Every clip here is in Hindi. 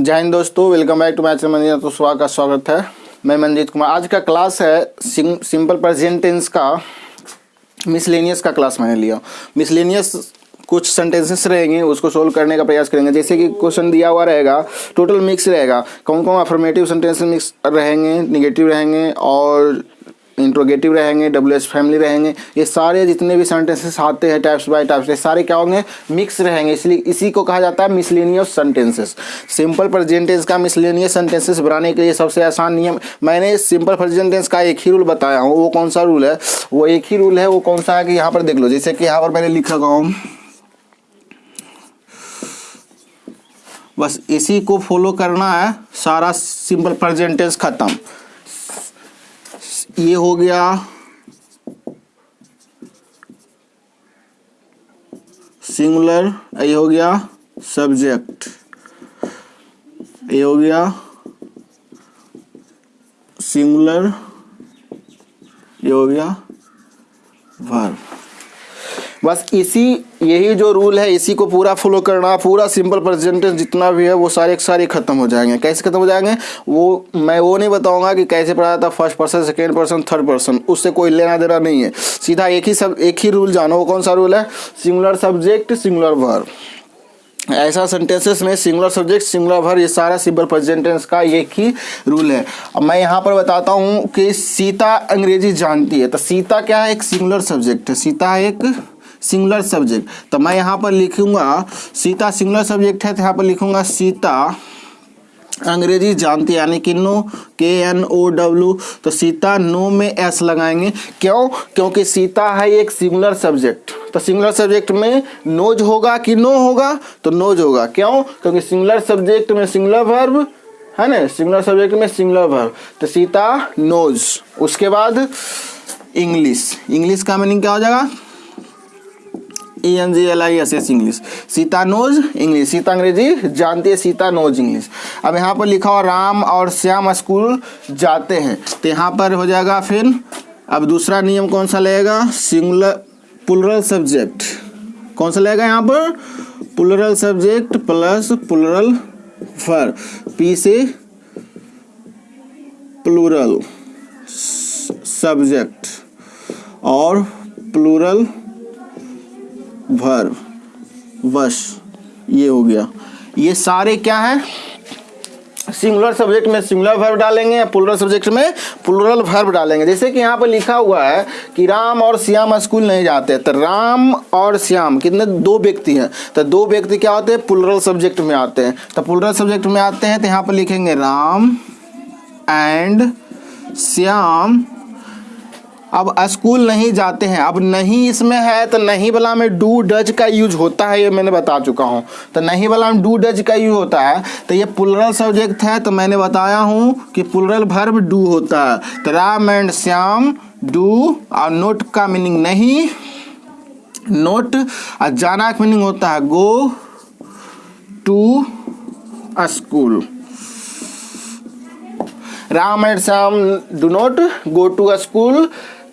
जय हिंद दोस्तों welcome back to match Manjit तो स्वागत का स्वागत है। मैं मंजीत कुमार। आज का क्लास है सिंपल प्रेजेंट टेंस का मिसलेनियस का क्लास मैंने लिया। मिसलेनियस कुछ सेंटेंसेस रहेंगे, उसको सोल्व करने का प्रयास करेंगे। जैसे कि क्वेश्चन दिया हुआ रहेगा टोटल मिक्स रहेगा। कौन कौन अफर्मेटिव सेंटेंसेस मिक्स रहेंगे निगेटिव रहेंगे, और इंट्रोगेटिव रहेंगे डब्ल्यू एच फैमिली रहेंगे, ये सारे जितने भी सेंटेंसेस आते हैं टाइप्स बाय टाइप्स ये सारे क्या होंगे? मिक्स रहेंगे, इसलिए इसी को कहा जाता है miscellaneous sentences simple present tense का मिसलेनियस सेंटेंसेस बनाने के लिए सबसे आसान नियम, मैंने सिंपल प्रेजेंटेंस का एक ही रूल बताया हूँ, वो कौन सा रूल है? वो एक ही रूल है, वो कौन सा है कि यहाँ पर देख लो, जैसे कि यहाँ पर मैंने लिखा हूँ। बस इसी को फॉलो करना है, सारा सिंपल प्रेजेंटेंस खत्म। ये हो गया। सिंगुलर, ये हो गया सब्जेक्ट। ये हो गया सिंगुलर, ये हो गया वर्ब बस इसी, यही जो रूल है, इसी को पूरा फॉलो करना, पूरा सिंपल प्रेजेंटेंस जितना भी है, वो सारे सारे खत्म हो जाएँगे। कैसे खत्म हो जाएँगे? वो, मैं वो नहीं बताऊँगा कि कैसे पढ़ाया था first person second person third person उससे कोई लेना देना नहीं है। सीधा एक ही सब, एक ही रूल जानो, वो कौन सा रूल है? सिंगुलर सब्जेक्ट सिंगुलर वर्ब ऐसा सेंटेंसेस में सिंगुलर सब्जेक्ट सिंगुलर भर ये सारा सिंपल प्रेजेंटेंस का एक ही रूल है। अब मैं यहाँ पर बताता हूँ कि सीता अंग्रेज़ी जानती है। तो सीता क्या है? एक सिंगुलर सब्जेक्ट है। सीता एक सिंगुलर सब्जेक्ट। तो मैं यहाँ पर लिखूँगा, सीता सिंगुलर सब्जेक्ट है तो यहाँ पर लिखूँगा सीता, अंग्रेज़ी जानती यानी कि नो के एन ओ डब्ल्यू तो सीता नो में एस लगाएँगे। क्यों? क्योंकि सीता है एक सिंगुलर सब्जेक्ट। तो सिंगुलर सब्जेक्ट में नोज़ होगा कि नो होगा? तो नोज़ होगा। क्यों? क्योंकि सिंगुलर सब्जेक्ट में सिंगुलर वर्ब है ना? सिंगुलर सब्जेक्ट में सिंगुलर वर्ब तो सीता नोज़। उसके बाद इंग्लिश। इंग्लिश का मीनिंग क्या हो जाएगा? E N G L I S H English Sita knows English Sita अंग्रेज़ी जानती है सीता नोज़ इंग्लिश अब यहाँ पर लिखा हुआ राम और श्याम स्कूल जाते हैं। तो यहाँ पर हो जाएगा फिर, अब दूसरा नियम कौन सा लगेगा? सिंगुलर पुलरल सब्जेक्ट कौन सा लगेगा यहाँ पर? पुलरल सब्जेक्ट प्लस पुलरल फर पी से प्लूरल सब्जेक्ट और प्लूरल भर वश, ये हो गया। ये सारे क्या हैं? सिंगुलर सब्जेक्ट में सिंगुलर वर्ब डालेंगे या प्लूरल सब्जेक्ट में प्लूरल वर्ब डालेंगे। जैसे कि यहाँ पर लिखा हुआ है कि राम और श्याम स्कूल नहीं जाते। तो राम और श्याम, कितने? दो व्यक्ति हैं। तो दो व्यक्ति क्या होते हैं? प्लूरल सब्जेक्ट में आते हैं। तो प्लूरल सब्जेक्ट में आते हैं तो यहाँ पर लिखेंगे राम एंड श्याम अब स्कूल नहीं जाते हैं। अब नहीं इसमें है तो नहीं वाला में डू डज का यूज़ होता है, ये मैंने बता चुका हूँ। तो नहीं वाला में डू डज का यूज़ होता है तो ये पुलरल सब्जेक्ट है तो मैंने बताया हूँ कि पुलरल भर्ब डू होता है। तो राम एंड श्याम डू, और नोट का मीनिंग नहीं। नोट, और जाना का मीनिंग होता है go to school. Ram and Shyam do not, go to school.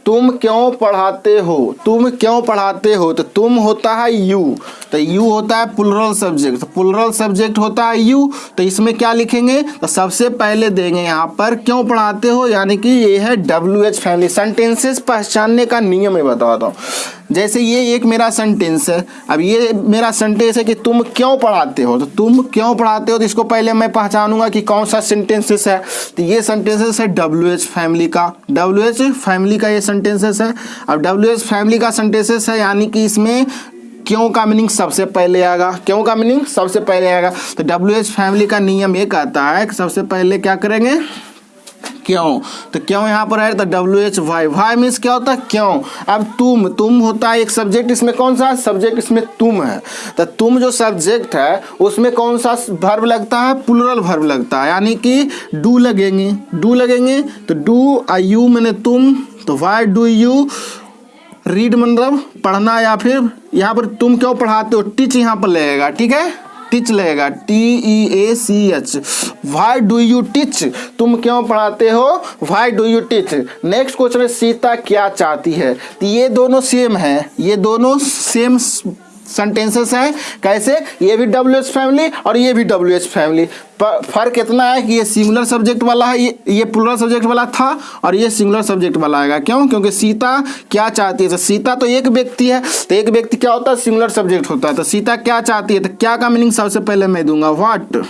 तुम क्यों पढ़ाते हो? तुम क्यों पढ़ाते हो? तो तुम होता है यू तो यू होता है पुलरल सब्जेक्ट तो पुलरल सब्जेक्ट होता है यू तो इसमें क्या लिखेंगे? तो सबसे पहले देंगे यहाँ पर क्यों पढ़ाते हो? यानी कि ये है डब्ल्यू एच फैमिली सेंटेंसेस पहचानने का नियम, मैं बताता हूँ। जैसे ये एक मेरा सेंटेंस है। अब ये मेरा सेंटेंस है कि तुम क्यों पढ़ाते हो? तो तुम क्यों पढ़ाते हो? तो इसको पहले मैं पहचानूँगा कि कौन सा सेंटेंसेस है। तो ये सेंटेंसेस है डब्ल्यू एच फैमिली का। डब्ल्यू एच फैमिली का ये सेंटेंसेस है। अब डब्ल्यू एच फैमिली का सेंटेंसेस है, यानी कि इसमें क्यों का मीनिंग सबसे पहले आएगा? क्यों का मीनिंग सबसे पहले आएगा? तो डब्ल्यू एच फैमिली का नियम ये कहता है कि सबसे पहले क्या करेंगे? क्यों? तो क्यों यहाँ पर है तो W H Y why means क्या होता है? क्यों? अब तुम तुम होता है एक सब्जेक्ट इसमें कौन सा सब्जेक्ट इसमें तुम है। तो तुम जो सब्जेक्ट है, उसमें कौन सा भर्व लगता है? प्लूरल भर्व लगता है। यानी कि डू लगेंगे। डू लगेंगे तो डू आ यू मैंने तुम तो वाई डू यू रीड मतलब पढ़ना या फिर यहाँ पर तुम क्यों पढ़ाते हो? टीच यहाँ पर लगेगा। ठीक है? टीच लगेगा T E A C H why do you teach तुम क्यों पढ़ाते हो? Why do you teach next question है सीता क्या चाहती है? तो ये दोनों सेम है। ये दोनों सेम सेंटेंसेस हैं। कैसे? ये भी डब्ल्यू एच फैमिली और ये भी डब्ल्यू एच फैमिली फ़र्क इतना है कि ये सिंगुलर सब्जेक्ट वाला है, ये ये प्लूरल सब्जेक्ट वाला था और ये सिंगुलर सब्जेक्ट वाला आएगा। क्यों? क्योंकि सीता क्या चाहती है? तो सीता तो एक व्यक्ति है तो एक व्यक्ति क्या होता है? सिंगुलर सब्जेक्ट होता है। तो सीता क्या चाहती है? तो क्या का मीनिंग सबसे पहले मैं दूँगा? वाट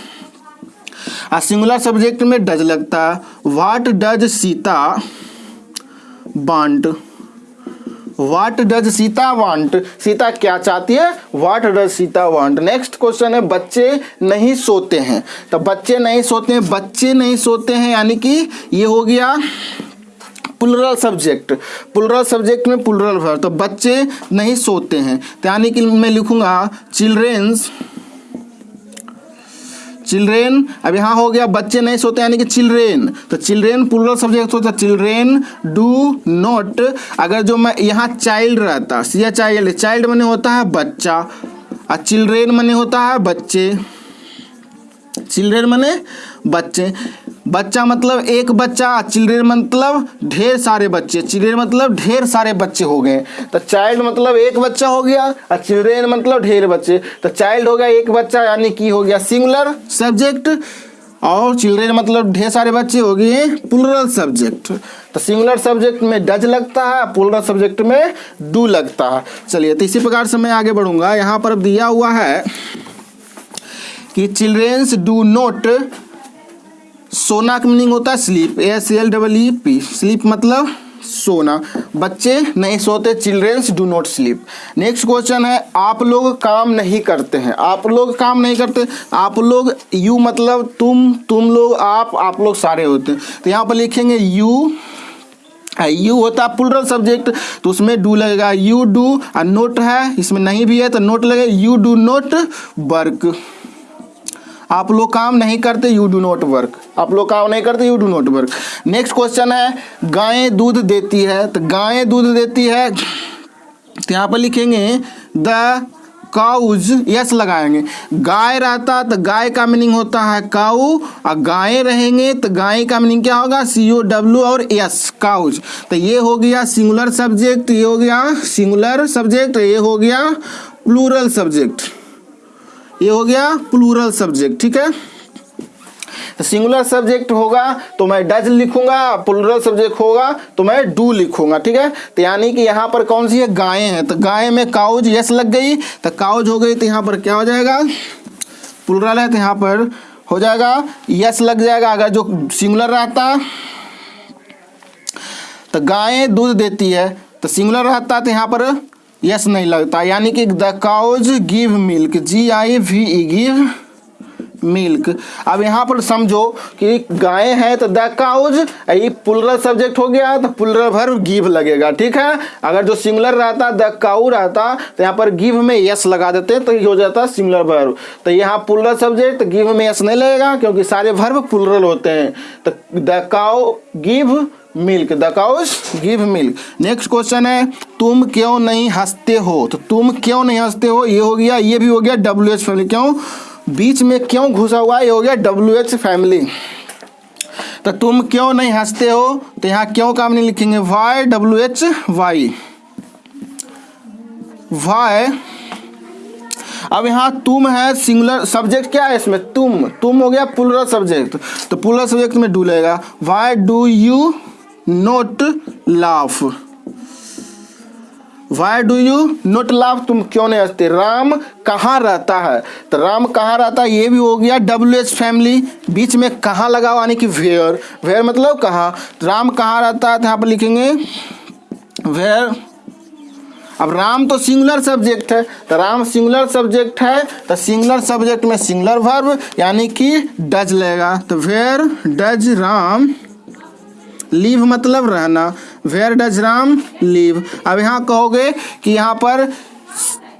आ सिंगुलर सब्जेक्ट में डज लगता है। What does Sita want what does Sita want Sita क्या चाहती है? What does Sita want next question है, बच्चे नहीं सोते हैं। तो बच्चे नहीं सोते हैं, बच्चे नहीं सोते हैं, यानी कि ये हो गया पुलरल सब्जेक्ट पुलरल सब्जेक्ट में पुलरल वर्ब तो बच्चे नहीं सोते हैं। तो यानी कि मैं लिखूँगा चिल्ड्रेंस चिल्ड्रेन अब यहाँ हो गया, बच्चे नहीं सोते, यानी कि चिल्ड्रेन तो चिल्ड्रेन प्लूरल सब्जेक्ट होता है चिल्ड्रेन डू नॉट अगर जो मैं यहाँ चाइल्ड रहता सी चाइल्ड चाइल्ड मैंने होता है बच्चा। और चिल्ड्रेन मैंने होता है बच्चे। चिल्ड्रेन मैंने बच्चे। बच्चा मतलब एक बच्चा, चिल्ड्रेन मतलब ढेर सारे बच्चे, चिल्ड्रेन मतलब ढेर सारे बच्चे हो गए। तो चाइल्ड मतलब एक बच्चा हो गया, और चिल्ड्रेन मतलब ढेर बच्चे। तो चाइल्ड हो गया एक बच्चा, यानी कि हो गया सिंगुलर सब्जेक्ट और चिल्ड्रेन मतलब ढेर सारे बच्चे हो गए प्लूरल सब्जेक्ट तो सिंगुलर सब्जेक्ट में डज लगता है प्लूरल सब्जेक्ट में डू लगता है। चलिए तो इसी प्रकार से मैं आगे बढ़ूँगा। यहाँ पर दिया हुआ है कि चिल्ड्रेंस डू नोट सोना का मीनिंग होता है sleep S L double E P sleep मतलब सोना। बच्चे नहीं सोते childrens do not sleep next question है, आप लोग काम नहीं करते हैं। आप लोग काम नहीं करते, आप लोग यू मतलब तुम तुम लोग आप आप लोग सारे होते हैं। तो यहाँ पर लिखेंगे यू यू होता है पुलरल सब्जेक्ट तो उसमें डू लगेगा। यू डू नोट है, इसमें नहीं भी है तो नोट लगेगा। यू डू नोट वर्क आप लोग काम नहीं करते यू डू नॉट वर्क आप लोग काम नहीं करते you do not work next question है, गायें दूध देती है तो गायें दूध देती है तो यहाँ पर लिखेंगे द काउज यस लगाएँगे. गाय रहता तो गाय का मीनिंग होता है काउ और गायें रहेंगे तो गाय का मीनिंग क्या होगा? सी ओ डब्ल्यू और यस काउज तो ये हो गया सिंगुलर सब्जेक्ट ये हो गया सिंगुलर सब्जेक्ट ये हो गया प्लूरल सब्जेक्ट ये हो गया प्लूरल सब्जेक्ट ठीक है? सिंगुलर सब्जेक्ट होगा तो मैं डज लिखूँगा प्लूरल सब्जेक्ट होगा तो मैं डू लिखूँगा, ठीक है? तो यानी कि यहाँ पर कौन सी है? गायें हैं। तो गाय में काउज यस लग गई। तो काउज हो गई तो यहाँ पर क्या हो जाएगा? प्लूरल है तो यहाँ पर हो जाएगा यस लग जाएगा। अगर जो सिंगुलर रहता तो गायें दूध देती है। तो सिंगुलर रहता तो यहाँ पर यस, नहीं लगता। यानी कि the cows give milk G I V E give milk अब यहाँ पर समझो कि गाय है तो द काउज ये पुलरल सब्जेक्ट हो गया तो पुलरल भर गिव लगेगा, ठीक है? अगर जो सिंगुलर रहता द काउ रहता तो यहाँ पर गिव में यस लगा देते तो ये हो जाता सिंगुलर भर्व तो यहाँ पुलरल सब्जेक्ट गिव में यस नहीं लगेगा, क्योंकि सारे भर्व पुलरल होते हैं। तो the cow give milk the cows give milk next question है, तुम क्यों नहीं हँसते हो? तो तुम क्यों नहीं हँसते हो? ये हो गया, ये भी हो गया डब्ल्यू एच फैमिली क्यों? बीच में क्यों घुसा हुआ? ये हो गया डब्ल्यू एच फैमिली तो तुम क्यों नहीं हँसते हो? तो यहाँ क्यों काम नहीं लिखेंगे? Why W H Y why अब यहाँ तुम है सिंगुलर सब्जेक्ट क्या है इसमें? तुम. तुम हो गया पुलरल सब्जेक्ट तो पुलरल सब्जेक्ट में डू लेगा why do you not laugh why do you not laugh तुम क्यों नहीं हँसते? राम कहाँ रहता है? तो राम कहाँ रहता है? ये भी हो गया डब्ल्यू एच फैमिली बीच में कहाँ लगा हुआ यानी कि वेयर वेयर मतलब कहाँ? राम कहाँ रहता है? तो यहाँ पर लिखेंगे वेयर अब राम तो सिंगुलर सब्जेक्ट है। तो राम सिंगुलर सब्जेक्ट है। तो सिंगुलर सब्जेक्ट में सिंगुलर वर्ब यानी कि डज लेगा। तो वेयर डज राम लीव मतलब रहना। वेयर डज राम लीव अब यहाँ कहोगे कि यहाँ पर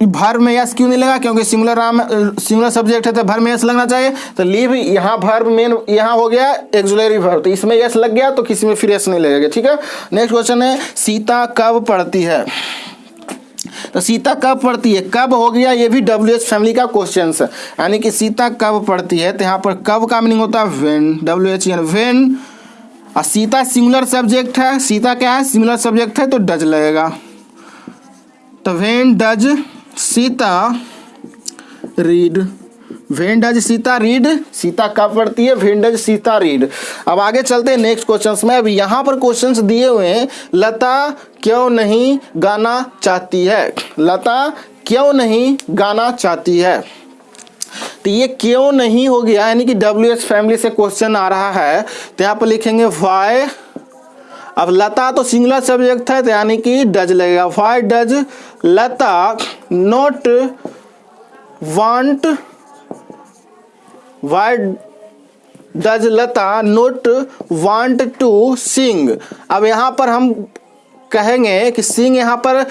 भर में यस क्यों नहीं लगा? क्योंकि सिंगुलर राम सिंगुलर सब्जेक्ट है तो भर में यस लगना चाहिए। तो लीव यहाँ भर मेन यहाँ हो गया एक्जुलरी भर तो इसमें यस लग गया तो किसी में फिर यस नहीं लगेगा, ठीक है? नेक्स्ट क्वेश्चन है, सीता कब पढ़ती है? तो सीता कब पढ़ती है? कब हो गया? ये भी डब्ल्यू एच फैमिली का क्वेश्चन है। यानी कि सीता कब पढ़ती है? तो यहाँ पर कब का मीनिंग होता है? वेन डब्ल्यू एच यानी वेन और सीता सिंगुलर सब्जेक्ट है। सीता क्या है? सिंगुलर सब्जेक्ट है तो डज लगेगा। तो when does Sita read when does Sita read Sita कब पढ़ती है? वेन डज सीता रीड अब आगे चलते हैं नेक्स्ट क्वेश्चंस में। अब यहाँ पर क्वेश्चंस दिए हुए हैं, लता क्यों नहीं गाना चाहती है? लता क्यों नहीं गाना चाहती है? तो ये क्यों नहीं हो गया? यानी कि डब्ल्यू एच फैमिली से क्वेश्चन आ रहा है। तो यहाँ पर लिखेंगे वाई अब लता तो सिंगुलर सब्जेक्ट है तो यानी कि डज लगेगा। Why does Lata not want why does Lata not want to sing अब यहाँ पर हम कहेंगे कि सिंग यहाँ पर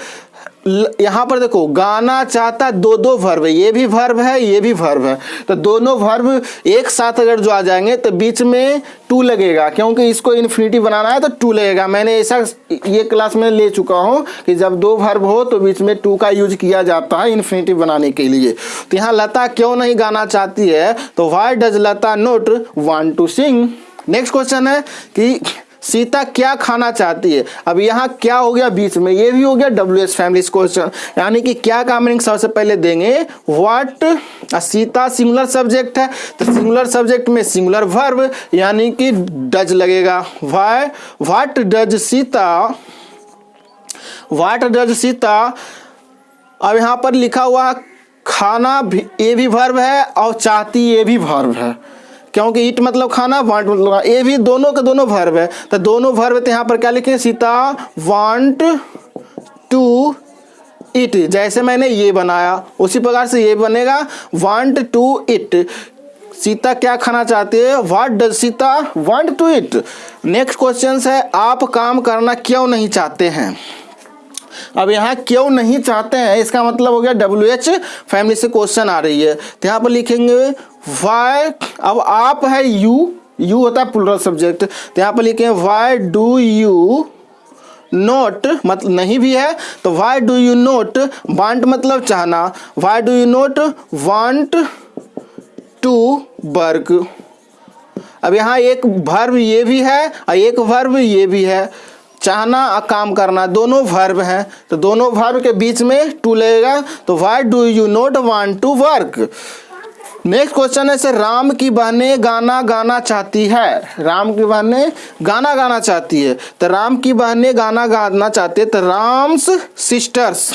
यहाँ पर देखो, गाना चाहता दो दो वर्ब ये भी वर्ब है, ये भी वर्ब है। तो दोनों वर्ब एक साथ अगर जो आ जाएँगे तो बीच में टू लगेगा, क्योंकि इसको इन्फिनिटी बनाना है तो टू लगेगा। मैंने ऐसा ये क्लास में ले चुका हूँ कि जब दो वर्ब हो तो बीच में टू का यूज़ किया जाता है इन्फिनिटी बनाने के लिए। तो यहाँ लता क्यों नहीं गाना चाहती है? तो why does Lata not want to sing next question है कि सीता क्या खाना चाहती है? अब यहाँ क्या हो गया बीच में? ये भी हो गया डब्ल्यू एस फैमिली क्वेश्चन यानी कि क्या का सबसे पहले देंगे? व्हाट सीता सिंगुलर सब्जेक्ट है। तो सिंगुलर सब्जेक्ट में सिंगुलर वर्ब यानी कि डज लगेगा। Why what does Sita? What does Sita? अब यहाँ पर लिखा हुआ खाना भी, ये भी वर्ब है और चाहती, ये भी वर्ब है। क्योंकि ईट मतलब खाना, वांट मतलब ये भी दोनों के दोनों वर्ब है। तो दोनों वर्ब तो यहाँ पर क्या लिखे सीता, वांट, टू इट जैसे मैंने ये बनाया, उसी प्रकार से ये बनेगा, वांट, टू इट सीता क्या खाना चाहती है? What does Sita want to eat next question है, आप काम करना क्यों नहीं चाहते हैं? अब यहाँ क्यों नहीं चाहते हैं, इसका मतलब हो गया डब्ल्यू एच फैमिली से क्वेश्चन आ रही है। तो यहाँ पर लिखेंगे वाई अब आप है यू यू होता है पुलरल सब्जेक्ट तो यहाँ पर लिखे वाई डू यू नोट मतलब नहीं भी है तो why do you not want मतलब चाहना. Why do you not want to work अब यहाँ एक वर्ब ये भी है, और एक वर्ब ये भी है. चाहना और काम करना, दोनों वर्ब हैं. तो दोनों वर्ब के बीच में टू लगेगा. तो why do you not want to work next question है सर राम की बहने गाना गाना चाहती है। राम की बहने गाना गाना चाहती है। तो राम की बहने गाना गाना चाहती है तो राम्स सिस्टर्स।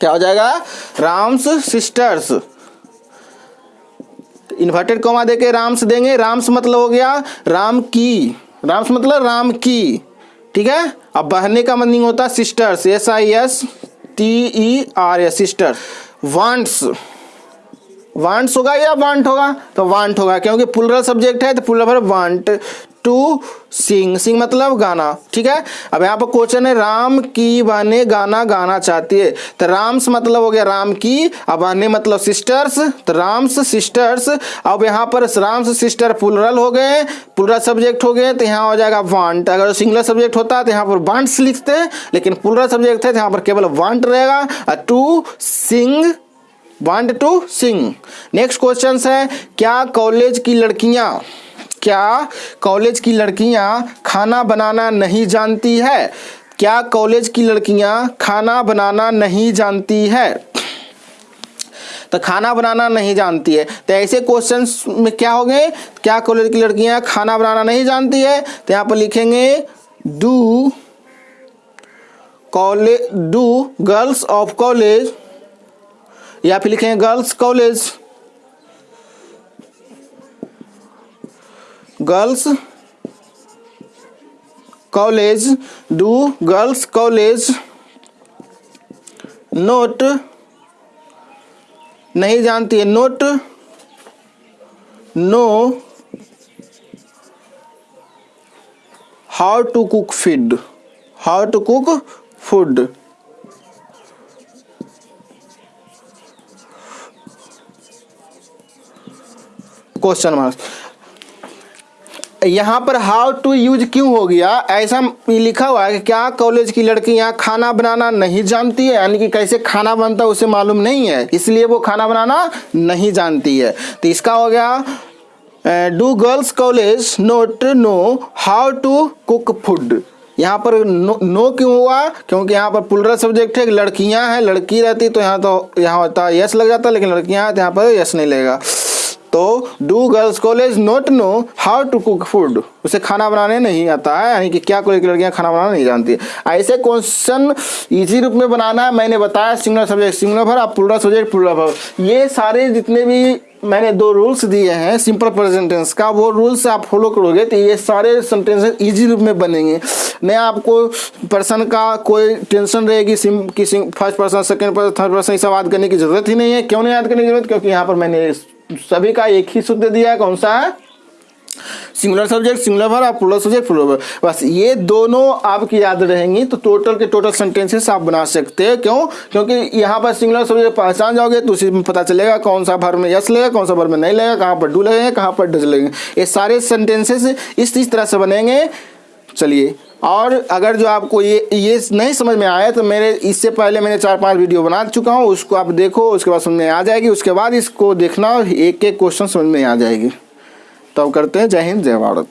क्या हो जाएगा? राम्स सिस्टर्स। इन्वर्टेड कॉमा देके राम्स देंगे। राम्स मतलब हो गया राम की। राम्स मतलब राम की। ठीक है? अब बहने का मीनिंग होता है sisters. S I S T E R S sister wants wants होगा या वांट होगा? तो वांट होगा, क्योंकि पुलरल सब्जेक्ट है तो plural want to sing sing मतलब गाना, ठीक है? अब यहाँ पर क्वेश्चन है, राम की बहने गाना गाना चाहती है। तो राम्स मतलब हो गया राम की अब बहने मतलब सिस्टर्स तो राम्स सिस्टर्स अब यहाँ पर राम्स सिस्टर पुलरल हो गए पुलरल सब्जेक्ट हो गए तो यहाँ हो जाएगा वांट अगर सिंगलर सब्जेक्ट होता तो यहाँ पर वांट्स लिखते हैं लेकिन पुलरल सब्जेक्ट है तो यहाँ पर केवल वांट रहेगा। To sing want to sing next question है, क्या कॉलेज की लड़कियाँ, क्या कॉलेज की लड़कियाँ खाना बनाना नहीं जानती है? क्या कॉलेज की लड़कियाँ खाना बनाना नहीं जानती है? तो खाना बनाना नहीं जानती है। तो ऐसे क्वेश्चन में क्या हो गए? क्या कॉलेज की लड़कियाँ खाना बनाना नहीं जानती है? तो यहाँ पर लिखेंगे do college do girls of college या फिर लिखेंगे girls college. Girls college do girls college. Not नहीं जानती है। Not know how to cook feed how to cook food question marks यहाँ पर हाउ टू यूज़ क्यों हो गया? ऐसा लिखा हुआ है कि क्या कॉलेज की लड़कियाँ खाना बनाना नहीं जानती है? यानी कि कैसे खाना बनता है उसे मालूम नहीं है। इसलिए वो खाना बनाना नहीं जानती है। तो इसका हो गया do girls college not know how to cook food यहाँ पर नो, नो क्यों हुआ? क्योंकि यहाँ पर पुलरल सब्जेक्ट है लड़कियाँ हैं लड़की रहती तो यहाँ तो यहाँ होता यस लग जाता लेकिन लड़कियाँ हैं तो यहाँ पर यस नहीं लगेगा। तो do girls college not know how to cook food उसे खाना बनाने नहीं आता है, यानी कि क्या कोई लड़कियाँ खाना बनाना नहीं जानती। ऐसे क्वेश्चन इजी रूप में बनाना है, मैंने बताया सिंगुलर सब्जेक्ट सिंगुलर भर आप पुलर सब्जेक्ट पुलर भर ये सारे जितने भी मैंने दो रूल्स दिए हैं सिंपल प्रेजेंट टेंस का, वो रूल्स आप फॉलो करोगे तो ये सारे सेंटेंसेस इजी रूप में बनेंगे। मैं आपको पर्सन का कोई टेंशन रहेगी सिम कि first person second person third person ये सब याद करने की ज़रूरत ही नहीं है। क्यों नहीं याद करने की ज़रूरत? क्योंकि यहाँ पर मैंने सभी का एक ही सूत्र दिया है, कौन सा? है सिंगुलर सब्जेक्ट सिंगुलर भर आप प्लस सब्जेक्ट प्लुरल भर बस ये दोनों आपकी याद रहेंगी तो टोटल के टोटल सेंटेंसेस आप बना सकते हैं। क्यों? क्योंकि यहाँ पर सिंगुलर सब्जेक्ट पहचान जाओगे तो उसी में पता चलेगा कौन सा भर में यस लगेगा कौन सा भर में नहीं लगेगा कहाँ पर डू लगेगा, कहाँ पर डज लगेंगे। ये सारे सेंटेंसेस इस इस तरह से बनेंगे। चलिए और अगर जो आपको ये ये नहीं समझ में आया तो मेरे, इससे पहले मैंने चार पाँच वीडियो बना चुका हूँ, उसको आप देखो, उसके बाद समझ में आ जाएगी, उसके बाद इसको देखना एक एक क्वेश्चन समझ में आ जाएगी। तब तो करते हैं, जय हिंद, जय भारत।